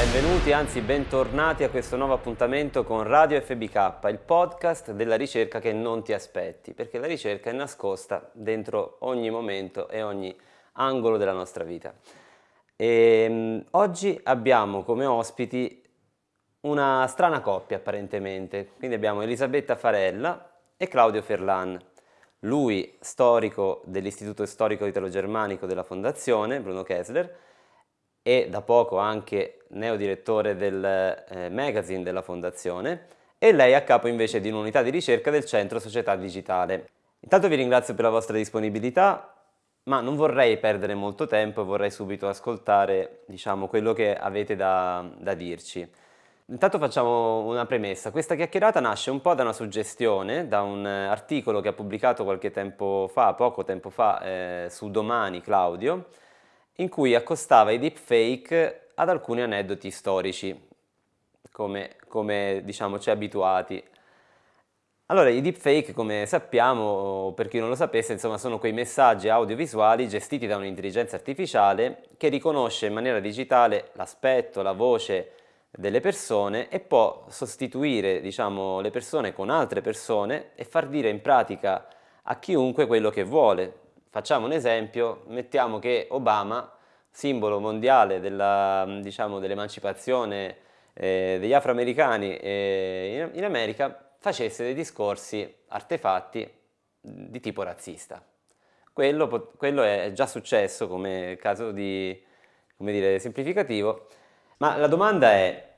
Benvenuti, anzi bentornati a questo nuovo appuntamento con Radio FBK, il podcast della ricerca che non ti aspetti, perché la ricerca è nascosta dentro ogni momento e ogni angolo della nostra vita. E, um, oggi abbiamo come ospiti una strana coppia apparentemente, quindi abbiamo Elisabetta Farella e Claudio Ferlan. Lui storico dell'Istituto Storico Italo-Germanico della Fondazione, Bruno Kessler, e da poco anche neodirettore del eh, magazine della Fondazione, e lei a capo invece di un'unità di ricerca del Centro Società Digitale. Intanto vi ringrazio per la vostra disponibilità, ma non vorrei perdere molto tempo vorrei subito ascoltare diciamo, quello che avete da, da dirci. Intanto facciamo una premessa, questa chiacchierata nasce un po' da una suggestione, da un articolo che ha pubblicato qualche tempo fa, poco tempo fa, eh, su Domani Claudio, in cui accostava i deepfake ad alcuni aneddoti storici, come, come diciamo ci abituati. Allora, i deepfake, come sappiamo, per chi non lo sapesse, insomma, sono quei messaggi audiovisuali gestiti da un'intelligenza artificiale che riconosce in maniera digitale l'aspetto, la voce delle persone e può sostituire, diciamo, le persone con altre persone e far dire in pratica a chiunque quello che vuole, Facciamo un esempio, mettiamo che Obama, simbolo mondiale diciamo, dell'emancipazione dell eh, degli afroamericani eh, in, in America, facesse dei discorsi artefatti di tipo razzista. Quello, quello è già successo come caso di, come dire, semplificativo, ma la domanda è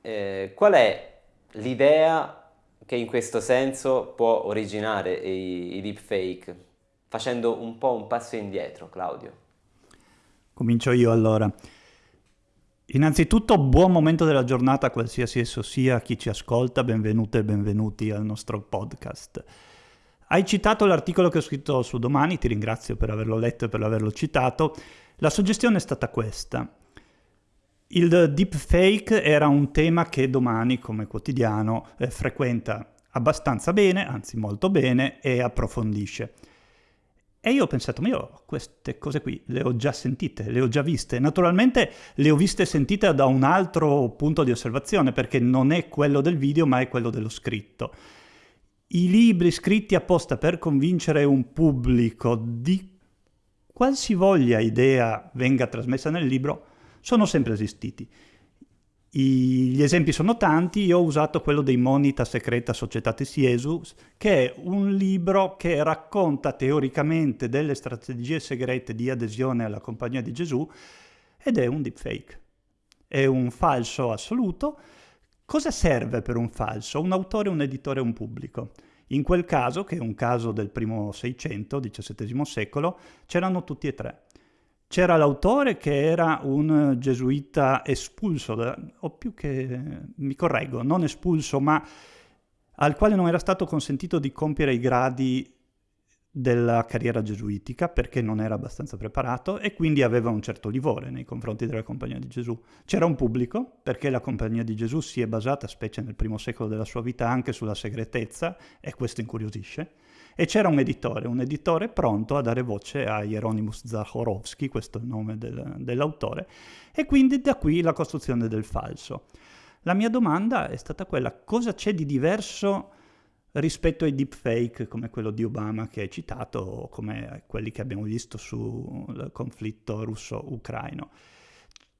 eh, qual è l'idea che in questo senso può originare i, i deepfake? Facendo un po' un passo indietro, Claudio. Comincio io allora. Innanzitutto buon momento della giornata, qualsiasi esso sia, chi ci ascolta, benvenute e benvenuti al nostro podcast. Hai citato l'articolo che ho scritto su Domani, ti ringrazio per averlo letto e per averlo citato. La suggestione è stata questa. Il deepfake era un tema che Domani, come quotidiano, eh, frequenta abbastanza bene, anzi molto bene, e approfondisce. E io ho pensato, ma io queste cose qui le ho già sentite, le ho già viste. Naturalmente le ho viste e sentite da un altro punto di osservazione, perché non è quello del video, ma è quello dello scritto. I libri scritti apposta per convincere un pubblico di qualsivoglia idea venga trasmessa nel libro sono sempre esistiti. I, gli esempi sono tanti, io ho usato quello dei Monita Secreta Societatis Jesus, che è un libro che racconta teoricamente delle strategie segrete di adesione alla Compagnia di Gesù ed è un deepfake. È un falso assoluto. Cosa serve per un falso? Un autore, un editore, un pubblico. In quel caso, che è un caso del primo Seicento, XVII secolo, c'erano tutti e tre. C'era l'autore che era un gesuita espulso, o più che, mi correggo, non espulso, ma al quale non era stato consentito di compiere i gradi della carriera gesuitica perché non era abbastanza preparato e quindi aveva un certo livore nei confronti della Compagnia di Gesù. C'era un pubblico perché la Compagnia di Gesù si è basata, specie nel primo secolo della sua vita, anche sulla segretezza e questo incuriosisce e c'era un editore, un editore pronto a dare voce a Hieronymus Zachorovsky, questo è il nome del, dell'autore, e quindi da qui la costruzione del falso. La mia domanda è stata quella, cosa c'è di diverso rispetto ai deepfake come quello di Obama che hai citato o come quelli che abbiamo visto sul conflitto russo-ucraino?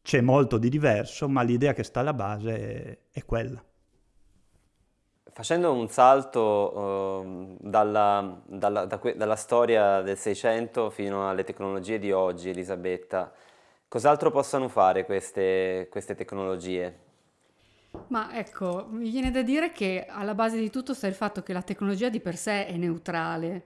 C'è molto di diverso, ma l'idea che sta alla base è, quella. Facendo un salto uh, dalla, dalla, da dalla, storia del Seicento fino alle tecnologie di oggi, Elisabetta, cos'altro possono fare queste, queste tecnologie? Ma ecco, mi viene da dire che alla base di tutto sta il fatto che la tecnologia di per sé è neutrale,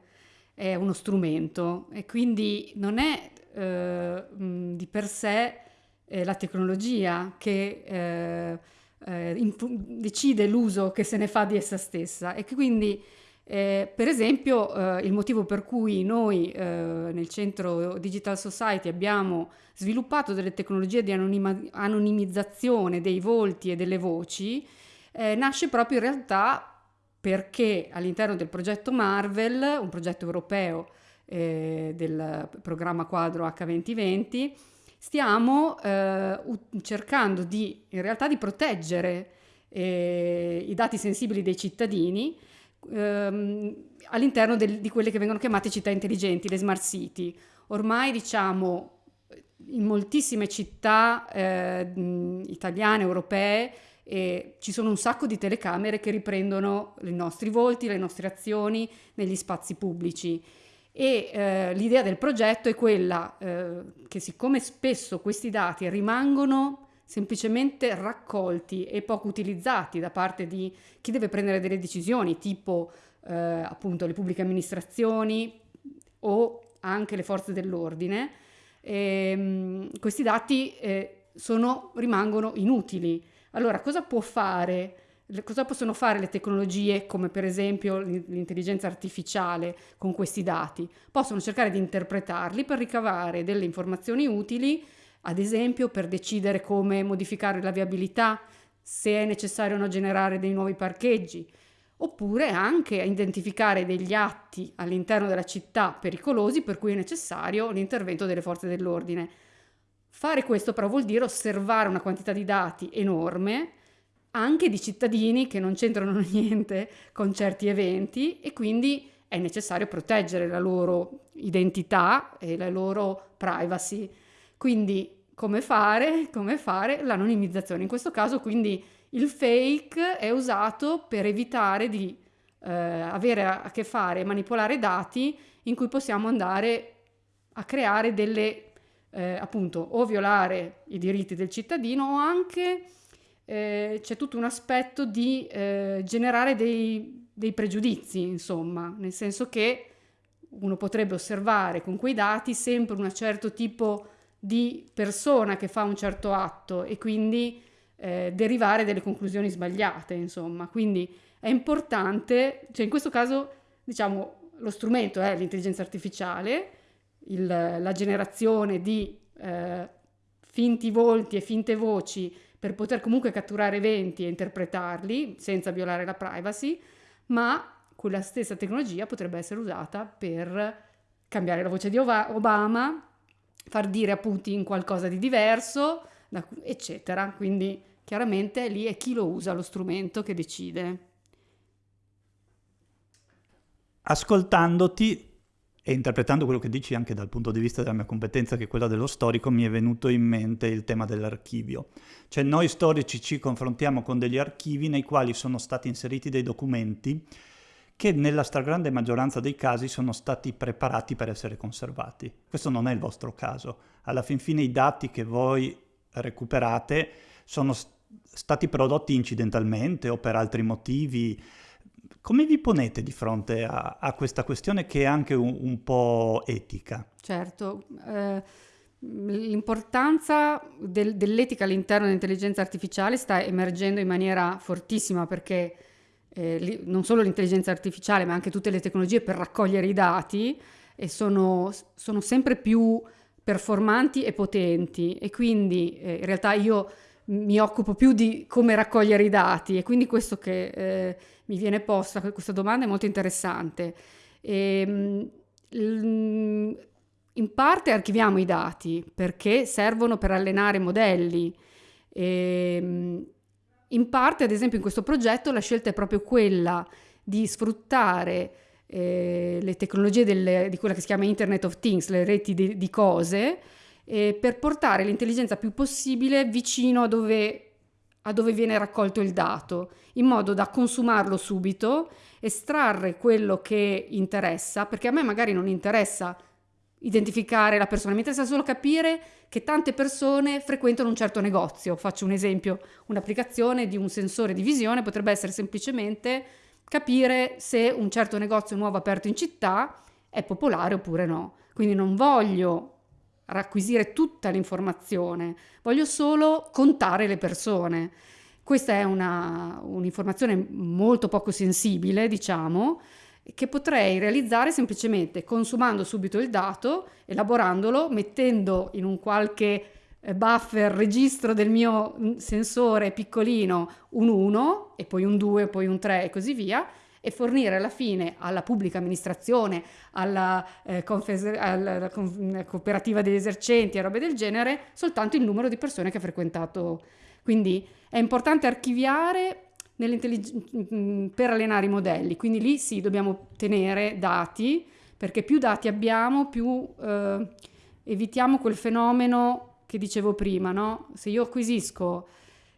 è uno strumento e quindi non è eh, di per sé eh, la tecnologia che eh, eh, decide l'uso che se ne fa di essa stessa. E che quindi eh, per esempio eh, il motivo per cui noi eh, nel centro Digital Society abbiamo sviluppato delle tecnologie di anonima- anonimizzazione dei volti e delle voci eh, nasce proprio in realtà perché all'interno del progetto Marvel, un progetto europeo eh, del programma quadro H2020, stiamo eh, cercando di, in realtà di proteggere i dati sensibili dei cittadini ehm, all'interno del, di quelle che vengono chiamate città intelligenti, le smart city. Ormai diciamo in moltissime città eh, italiane, europee, eh, ci sono un sacco di telecamere che riprendono i nostri volti, le nostre azioni negli spazi pubblici. E eh, l'idea del progetto è quella eh, che siccome spesso questi dati rimangono semplicemente raccolti e poco utilizzati da parte di chi deve prendere delle decisioni, tipo eh, appunto le pubbliche amministrazioni o anche le forze dell'ordine, ehm, questi dati eh, sono, rimangono inutili. Allora, cosa può fare? Cosa possono fare le tecnologie come per esempio l'intelligenza artificiale con questi dati? Possono cercare di interpretarli per ricavare delle informazioni utili, ad esempio per decidere come modificare la viabilità, se è necessario o no generare dei nuovi parcheggi, oppure anche a identificare degli atti all'interno della città pericolosi per cui è necessario l'intervento delle forze dell'ordine. Fare questo però vuol dire osservare una quantità di dati enorme, anche di cittadini che non c'entrano niente con certi eventi e quindi è necessario proteggere la loro identità e la loro privacy. Quindi come fare? Come fare l'anonimizzazione? In questo caso quindi il fake è usato per evitare di eh, avere a che fare e manipolare dati in cui possiamo andare a creare delle, eh, appunto, o violare i diritti del cittadino o anche eh, c'è tutto un aspetto di eh, generare dei, dei pregiudizi, insomma, nel senso che uno potrebbe osservare con quei dati sempre un certo tipo di persona che fa un certo atto e quindi eh, derivare delle conclusioni sbagliate, insomma. Quindi è importante, cioè in questo caso, diciamo, lo strumento è l'intelligenza artificiale, il, la generazione di eh, finti volti e finte voci per poter comunque catturare eventi e interpretarli senza violare la privacy, ma quella stessa tecnologia potrebbe essere usata per cambiare la voce di Obama, far dire a Putin qualcosa di diverso, eccetera. Quindi chiaramente lì è chi lo usa lo strumento che decide. Ascoltandoti e interpretando quello che dici anche dal punto di vista della mia competenza, che è quella dello storico, mi è venuto in mente il tema dell'archivio. Cioè noi storici ci confrontiamo con degli archivi nei quali sono stati inseriti dei documenti che nella stragrande maggioranza dei casi sono stati preparati per essere conservati. Questo non è il vostro caso. Alla fin fine i dati che voi recuperate sono stati prodotti incidentalmente o per altri motivi. Come vi ponete di fronte a, a questa questione che è anche un, un po' etica? Certo, eh, l'importanza del, dell'etica all'interno dell'intelligenza artificiale sta emergendo in maniera fortissima perché eh, li, non solo l'intelligenza artificiale ma anche tutte le tecnologie per raccogliere i dati e sono, sono sempre più performanti e potenti e quindi eh, in realtà io mi occupo più di come raccogliere i dati e quindi questo che eh, mi viene posta, questa domanda è molto interessante. E, ehm, in parte archiviamo i dati perché servono per allenare modelli. E, ehm, in parte, ad esempio, in questo progetto la scelta è proprio quella di sfruttare eh, le tecnologie del, di quella che si chiama Internet of Things, le reti di, di cose, eh, per portare l'intelligenza più possibile vicino a dove, a dove viene raccolto il dato, in modo da consumarlo subito, estrarre quello che interessa, perché a me magari non interessa identificare la persona, mi interessa solo capire che tante persone frequentano un certo negozio. Faccio un esempio, un'applicazione di un sensore di visione potrebbe essere semplicemente capire se un certo negozio nuovo aperto in città è popolare oppure no. Quindi non voglio racquisire tutta l'informazione, voglio solo contare le persone. Questa è una, un'informazione molto poco sensibile, diciamo, che potrei realizzare semplicemente consumando subito il dato, elaborandolo, mettendo in un qualche eh, buffer registro del mio mm, sensore piccolino un 1 e poi un 2, poi un 3 e così via e fornire alla fine alla pubblica amministrazione, alla, eh, confes- alla con- cooperativa degli esercenti e robe del genere soltanto il numero di persone che ha frequentato. Quindi è importante archiviare mm, per allenare i modelli, quindi lì sì dobbiamo tenere dati perché più dati abbiamo più eh, evitiamo quel fenomeno che dicevo prima, no? Se io acquisisco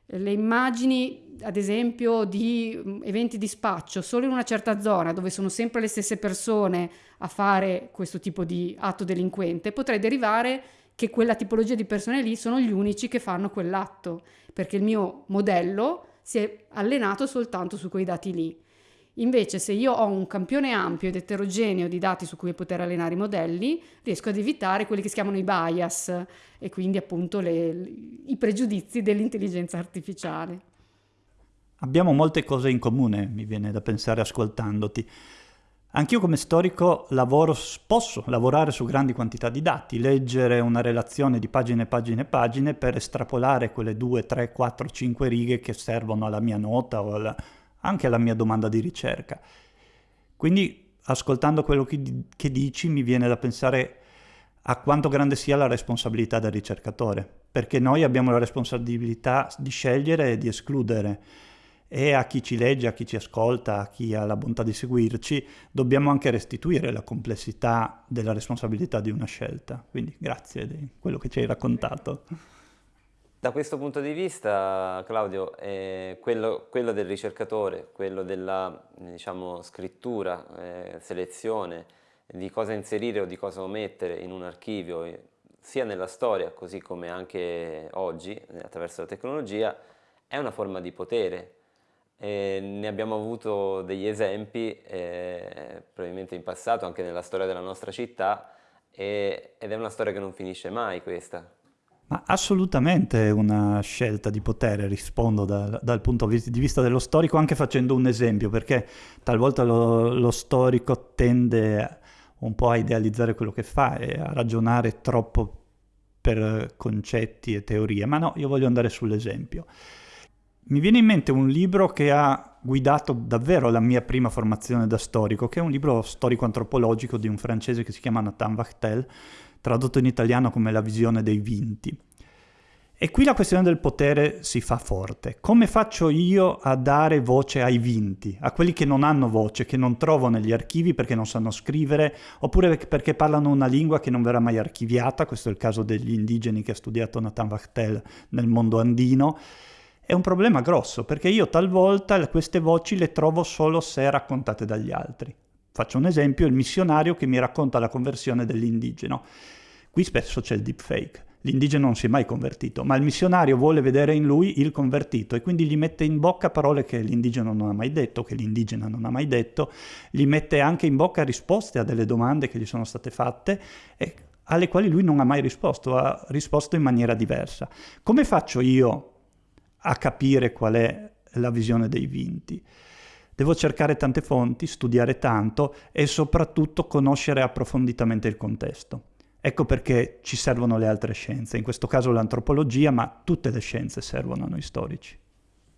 le immagini, ad esempio, di mm, eventi di spaccio solo in una certa zona dove sono sempre le stesse persone a fare questo tipo di atto delinquente, potrei derivare che quella tipologia di persone lì sono gli unici che fanno quell'atto, perché il mio modello si è allenato soltanto su quei dati lì. Invece se io ho un campione ampio ed eterogeneo di dati su cui poter allenare i modelli, riesco ad evitare quelli che si chiamano i bias e quindi appunto le, i pregiudizi dell'intelligenza artificiale. Abbiamo molte cose in comune, mi viene da pensare ascoltandoti. Anch'io come storico lavoro, posso lavorare su grandi quantità di dati, leggere una relazione di pagine e pagine e pagine per estrapolare quelle 2, 3, 4, 5 righe che servono alla mia nota o alla, anche alla mia domanda di ricerca. Quindi, ascoltando quello che, che dici, mi viene da pensare a quanto grande sia la responsabilità del ricercatore, perché noi abbiamo la responsabilità di scegliere e di escludere e a chi ci legge, a chi ci ascolta, a chi ha la bontà di seguirci, dobbiamo anche restituire la complessità della responsabilità di una scelta. Quindi grazie di quello che ci hai raccontato. Da questo punto di vista, Claudio, eh, quello, quello, del ricercatore, quello della diciamo, scrittura, eh, selezione di cosa inserire o di cosa omettere in un archivio, eh, sia nella storia così come anche oggi attraverso la tecnologia, è una forma di potere. E ne abbiamo avuto degli esempi eh, probabilmente in passato, anche nella storia della nostra città, e, ed è una storia che non finisce mai questa. Ma assolutamente una scelta di potere, rispondo da, dal punto di vista dello storico, anche facendo un esempio, perché talvolta lo, lo storico tende un po' a idealizzare quello che fa e a ragionare troppo per concetti e teorie, ma no, io voglio andare sull'esempio. Mi viene in mente un libro che ha guidato davvero la mia prima formazione da storico, che è un libro storico-antropologico di un francese che si chiama Nathan Wachtel, tradotto in italiano come La visione dei vinti. E qui la questione del potere si fa forte. Come faccio io a dare voce ai vinti, a quelli che non hanno voce, che non trovo negli archivi perché non sanno scrivere, oppure perché parlano una lingua che non verrà mai archiviata, questo è il caso degli indigeni che ha studiato Nathan Wachtel nel mondo andino, è un problema grosso, perché io talvolta queste voci le trovo solo se raccontate dagli altri. Faccio un esempio, il missionario che mi racconta la conversione dell'indigeno. Qui spesso c'è il deepfake. L'indigeno non si è mai convertito, ma il missionario vuole vedere in lui il convertito e quindi gli mette in bocca parole che l'indigeno non ha mai detto, che l'indigena non ha mai detto, gli mette anche in bocca risposte a delle domande che gli sono state fatte e alle quali lui non ha mai risposto, ha risposto in maniera diversa. Come faccio io a capire qual è la visione dei vinti? Devo cercare tante fonti, studiare tanto e soprattutto conoscere approfonditamente il contesto. Ecco perché ci servono le altre scienze, in questo caso l'antropologia, ma tutte le scienze servono a noi storici.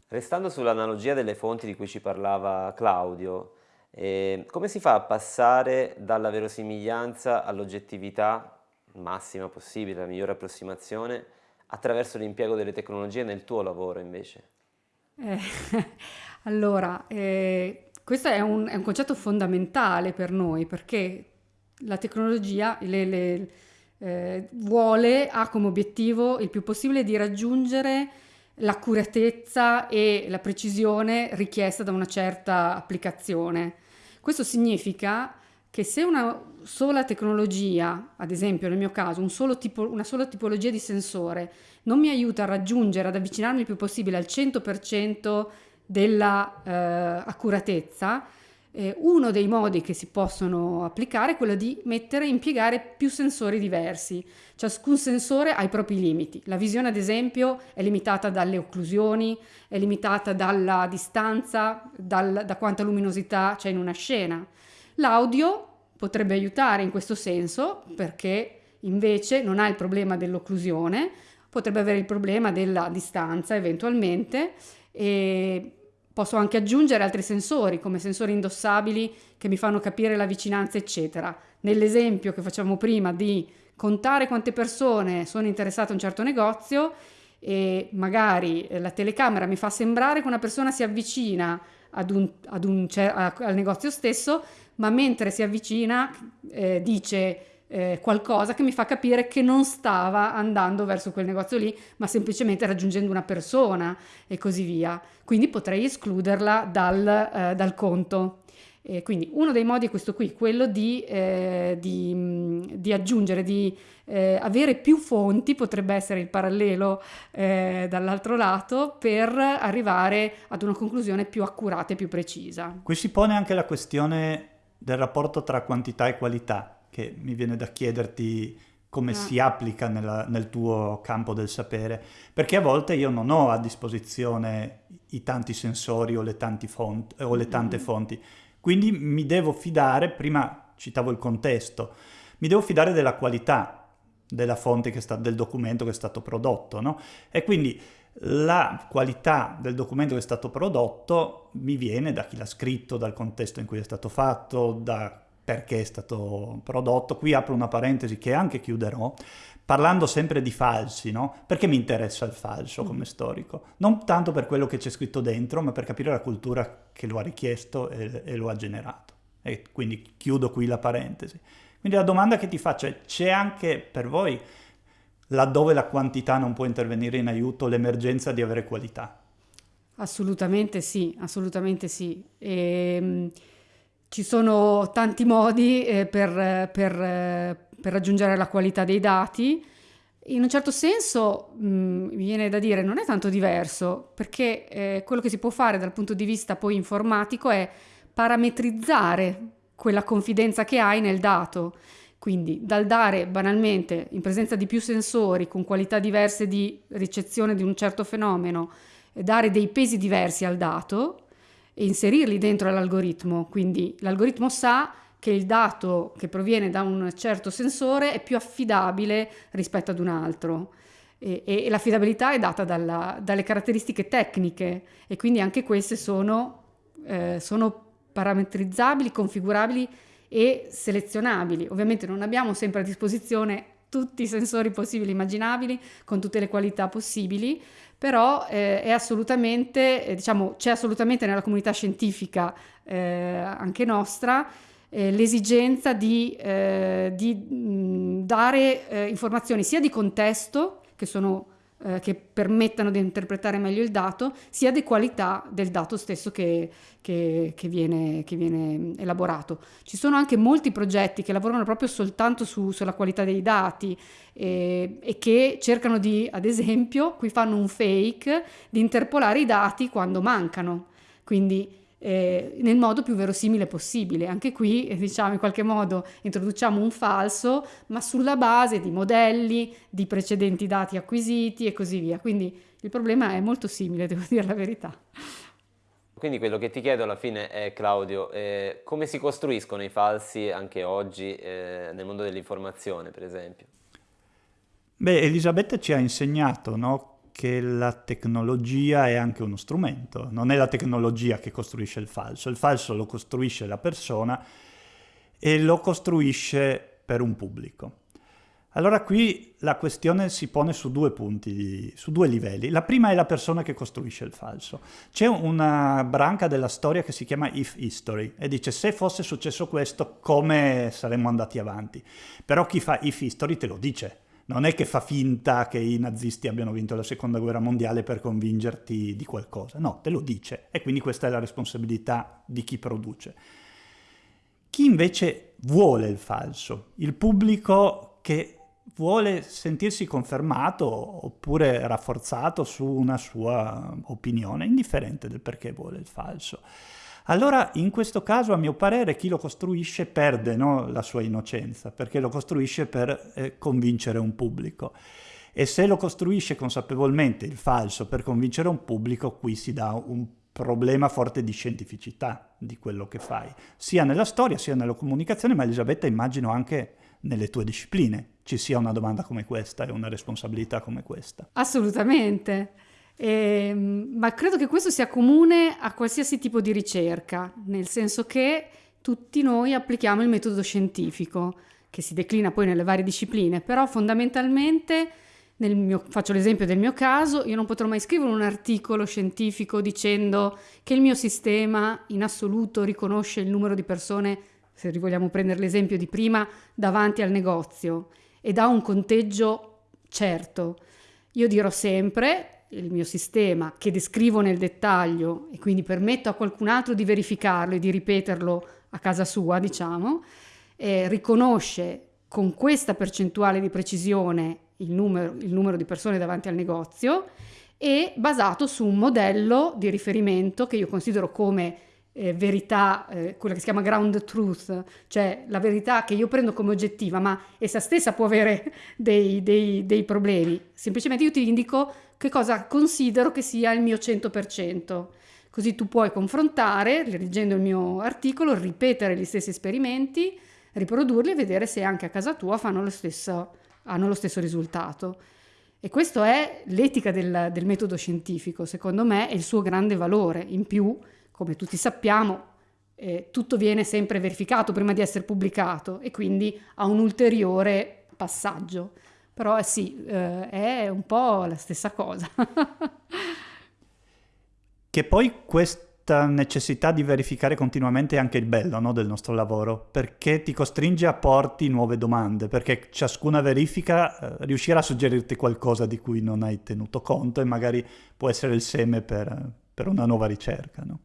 Restando sull'analogia delle fonti di cui ci parlava Claudio, eh, come si fa a passare dalla verosimiglianza all'oggettività massima possibile, la migliore approssimazione, attraverso l'impiego delle tecnologie nel tuo lavoro invece? Eh, allora, eh, questo è un, è un, concetto fondamentale per noi perché la tecnologia le, le, eh, vuole, ha come obiettivo il più possibile di raggiungere l'accuratezza e la precisione richiesta da una certa applicazione. Questo significa che se una sola tecnologia, ad esempio nel mio caso un tipo, una sola tipologia di sensore, non mi aiuta a raggiungere, ad avvicinarmi il più possibile al 100% della eh, accuratezza, eh, uno dei modi che si possono applicare è quello di mettere e impiegare più sensori diversi. Ciascun sensore ha i propri limiti. La visione, ad esempio, è limitata dalle occlusioni, è limitata dalla distanza, dal, da quanta luminosità c'è in una scena. L'audio potrebbe aiutare in questo senso perché invece non ha il problema dell'occlusione, potrebbe avere il problema della distanza eventualmente e posso anche aggiungere altri sensori, come sensori indossabili che mi fanno capire la vicinanza, eccetera. Nell'esempio che facciamo prima di contare quante persone sono interessate a un certo negozio e magari la telecamera mi fa sembrare che una persona si avvicina ad un, ad un, al negozio stesso, ma mentre si avvicina eh, dice eh, qualcosa che mi fa capire che non stava andando verso quel negozio lì, ma semplicemente raggiungendo una persona e così via. Quindi potrei escluderla dal, eh, dal conto. E quindi uno dei modi è questo qui, quello di, eh, di, di aggiungere, di eh, avere più fonti, potrebbe essere il parallelo eh, dall'altro lato, per arrivare ad una conclusione più accurata e più precisa. Qui si pone anche la questione del rapporto tra quantità e qualità, che mi viene da chiederti come ah. si applica nella, nel tuo campo del sapere, perché a volte io non ho a disposizione i tanti sensori o le, fonti, o le tante mm. fonti, quindi mi devo fidare, prima citavo il contesto, mi devo fidare della qualità della fonte sta, del documento che è stato prodotto, no? E quindi la qualità del documento che è stato prodotto mi viene da chi l'ha scritto, dal contesto in cui è stato fatto, da perché è stato prodotto. Qui apro una parentesi che anche chiuderò, parlando sempre di falsi, no? Perché mi interessa il falso come mm. storico? Non tanto per quello che c'è scritto dentro, ma per capire la cultura che lo ha richiesto e, e lo ha generato. E quindi chiudo qui la parentesi. Quindi la domanda che ti faccio è, c'è anche per voi laddove la quantità non può intervenire in aiuto, l'emergenza di avere qualità. Assolutamente sì, assolutamente sì. E, ehm, ci sono tanti modi eh, per, per, eh, per, raggiungere la qualità dei dati. In un certo senso mh, mi viene da dire non è tanto diverso, perché eh, quello che si può fare dal punto di vista poi informatico è parametrizzare quella confidenza che hai nel dato. Quindi dal dare banalmente in presenza di più sensori con qualità diverse di ricezione di un certo fenomeno, dare dei pesi diversi al dato e inserirli dentro l'algoritmo. Quindi l'algoritmo sa che il dato che proviene da un certo sensore è più affidabile rispetto ad un altro. E, e l'affidabilità è data dalla, dalle caratteristiche tecniche e quindi anche queste sono, eh, sono parametrizzabili, configurabili e selezionabili. Ovviamente non abbiamo sempre a disposizione tutti i sensori possibili e immaginabili con tutte le qualità possibili, però eh, è assolutamente, eh, diciamo, c'è assolutamente nella comunità scientifica eh, anche nostra eh, l'esigenza di, eh, di mh, dare eh, informazioni sia di contesto, che sono eh, che permettano di interpretare meglio il dato, sia di qualità del dato stesso che, che, che, viene, che viene, elaborato. Ci sono anche molti progetti che lavorano proprio soltanto su, sulla qualità dei dati e, e che cercano di, ad esempio, qui fanno un fake, di interpolare i dati quando mancano. Quindi eh, nel modo più verosimile possibile. Anche qui, eh, diciamo, in qualche modo introduciamo un falso, ma sulla base di modelli, di precedenti dati acquisiti e così via. Quindi il problema è molto simile, devo dire la verità. Quindi quello che ti chiedo alla fine è, Claudio, eh, come si costruiscono i falsi anche oggi eh, nel mondo dell'informazione, per esempio? Beh, Elisabetta ci ha insegnato, no? Che la tecnologia è anche uno strumento, non è la tecnologia che costruisce il falso, il falso lo costruisce la persona e lo costruisce per un pubblico. Allora qui la questione si pone su due punti, su due livelli. La prima è la persona che costruisce il falso. C'è una branca della storia che si chiama If History e dice se fosse successo questo come saremmo andati avanti. Però chi fa If History te lo dice, non è che fa finta che i nazisti abbiano vinto la seconda guerra mondiale per convincerti di qualcosa, no, te lo dice e quindi questa è la responsabilità di chi produce. Chi invece vuole il falso, il pubblico che vuole sentirsi confermato oppure rafforzato su una sua opinione, indifferente del perché vuole il falso. Allora in questo caso a mio parere chi lo costruisce perde no, la sua innocenza, perché lo costruisce per eh, convincere un pubblico. E se lo costruisce consapevolmente il falso per convincere un pubblico, qui si dà un problema forte di scientificità di quello che fai, sia nella storia sia nella comunicazione, ma Elisabetta immagino anche nelle tue discipline ci sia una domanda come questa e una responsabilità come questa. Assolutamente. E, ehm, ma credo che questo sia comune a qualsiasi tipo di ricerca, nel senso che tutti noi applichiamo il metodo scientifico, che si declina poi nelle varie discipline, però fondamentalmente, mio, faccio l'esempio del mio caso, io non potrò mai scrivere un articolo scientifico dicendo che il mio sistema in assoluto riconosce il numero di persone, se vogliamo prendere l'esempio di prima, davanti al negozio e dà un conteggio certo. Io dirò sempre, il mio sistema che descrivo nel dettaglio e quindi permetto a qualcun altro di verificarlo e di ripeterlo a casa sua, diciamo, eh, riconosce con questa percentuale di precisione il numero, il numero di persone davanti al negozio e basato su un modello di riferimento che io considero come eh, verità, eh, quella che si chiama ground truth, cioè la verità che io prendo come oggettiva, ma essa stessa può avere dei, dei, dei problemi. Semplicemente io ti indico che cosa considero che sia il mio 100%. Così tu puoi confrontare, leggendo il mio articolo, ripetere gli stessi esperimenti, riprodurli e vedere se anche a casa tua lo stesso, hanno lo stesso risultato. E questa è l'etica del, del metodo scientifico, secondo me è il suo grande valore. In più, come tutti sappiamo, eh, tutto viene sempre verificato prima di essere pubblicato e quindi ha un ulteriore passaggio. Però eh, sì, eh, è un po' la stessa cosa. che poi questa necessità di verificare continuamente è anche il bello no, del nostro lavoro, perché ti costringe a porti nuove domande, perché ciascuna verifica eh, riuscirà a suggerirti qualcosa di cui non hai tenuto conto e magari può essere il seme per, per una nuova ricerca. No?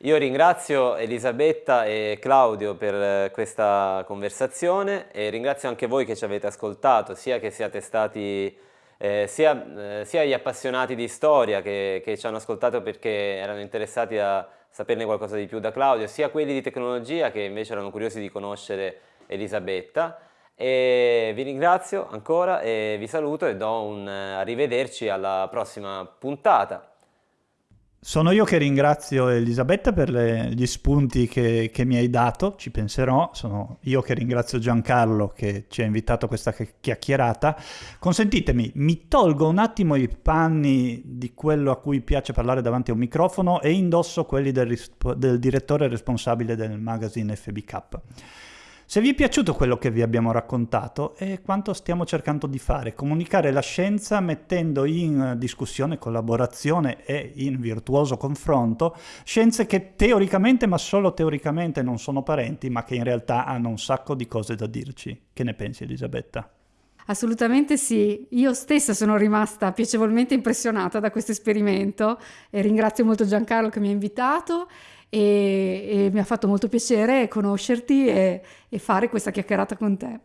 Io ringrazio Elisabetta e Claudio per eh, questa conversazione e ringrazio anche voi che ci avete ascoltato, sia che siate stati eh, sia, eh, sia, gli appassionati di storia che, che, ci hanno ascoltato perché erano interessati a saperne qualcosa di più da Claudio, sia quelli di tecnologia che invece erano curiosi di conoscere Elisabetta. E vi ringrazio ancora e vi saluto e do un eh, arrivederci alla prossima puntata. Sono io che ringrazio Elisabetta per le, gli spunti che, che, mi hai dato, ci penserò. Sono io che ringrazio Giancarlo che ci ha invitato a questa chiacchierata. Consentitemi, mi tolgo un attimo i panni di quello a cui piace parlare davanti a un microfono e indosso quelli del, del direttore responsabile del magazine FBK. Se vi è piaciuto quello che vi abbiamo raccontato è quanto stiamo cercando di fare, comunicare la scienza mettendo in discussione, collaborazione e in virtuoso confronto scienze che teoricamente, ma solo teoricamente, non sono parenti, ma che in realtà hanno un sacco di cose da dirci. Che ne pensi Elisabetta? Assolutamente sì, io stessa sono rimasta piacevolmente impressionata da questo esperimento e ringrazio molto Giancarlo che mi ha invitato e, e mi ha fatto molto piacere conoscerti e, e fare questa chiacchierata con te.